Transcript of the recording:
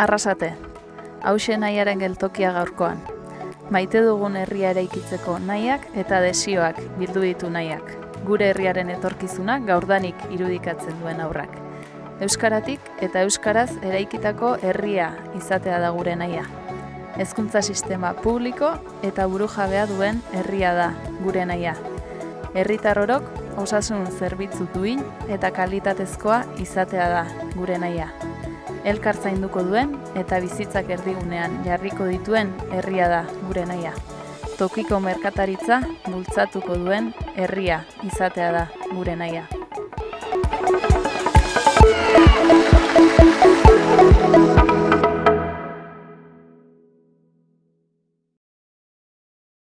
Arrasate, hause nahiaren geltokia gaurkoan. Maite dugun herria eraikitzeko nahiak eta desioak bildu ditu nahiak. Gure herriaren etorkizuna gaurdanik irudikatzen duen aurrak. Euskaratik eta euskaraz eraikitako herria izatea da gure nahia. Hezkuntza sistema publiko eta burujabea duen herria da gure nahia. Herritar orok osasun zerbitzu duin eta kalitatezkoa izatea da gure nahia. Elkar zainduko duen eta bizitzak erdigunean jarriko dituen herria da gure nahia. Tokiko merkataritza bultzatuko duen herria izatea da gure nahia.